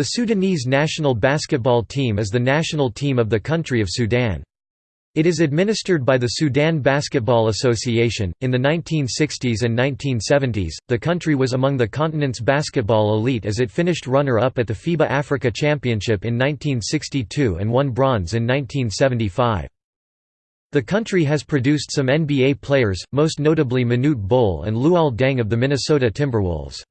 The Sudanese national basketball team is the national team of the country of Sudan. It is administered by the Sudan Basketball Association. In the 1960s and 1970s, the country was among the continent's basketball elite as it finished runner up at the FIBA Africa Championship in 1962 and won bronze in 1975. The country has produced some NBA players, most notably Manute Bol and Luol Deng of the Minnesota Timberwolves.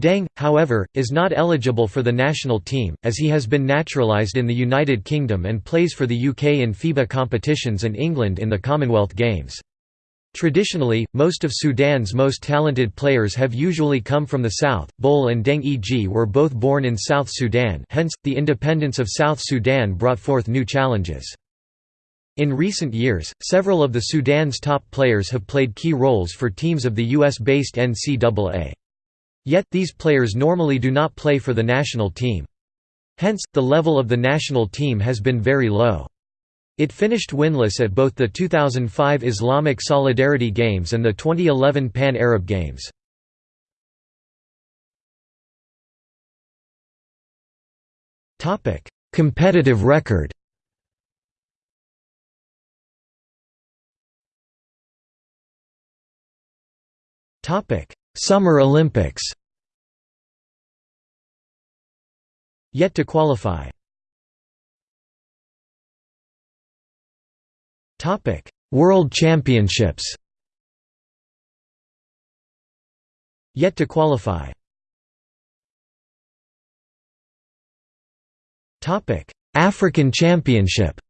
Deng, however, is not eligible for the national team, as he has been naturalised in the United Kingdom and plays for the UK in FIBA competitions and England in the Commonwealth Games. Traditionally, most of Sudan's most talented players have usually come from the south. Bol and Deng Eg were both born in South Sudan, hence, the independence of South Sudan brought forth new challenges. In recent years, several of the Sudan's top players have played key roles for teams of the US-based NCAA. Yet, these players normally do not play for the national team. Hence, the level of the national team has been very low. It finished winless at both the 2005 Islamic Solidarity Games and the 2011 Pan-Arab Games. Competitive record Summer Olympics Yet to qualify. World Championships. Yet to qualify. African Championship.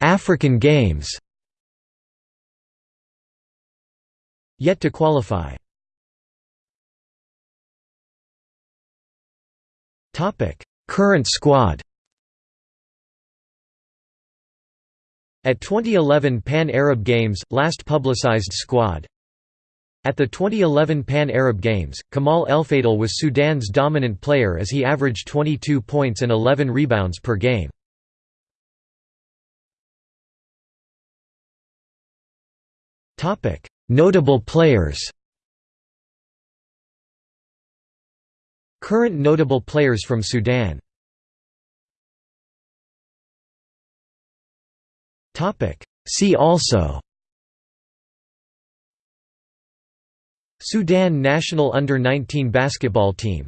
African Games Yet to qualify. Current squad. At 2011 Pan-Arab Games, last publicized squad. At the 2011 Pan-Arab Games, Kamal Elfadel was Sudan's dominant player as he averaged 22 points and 11 rebounds per game. Notable players. Current notable players from Sudan. See also. Sudan national under-19 basketball team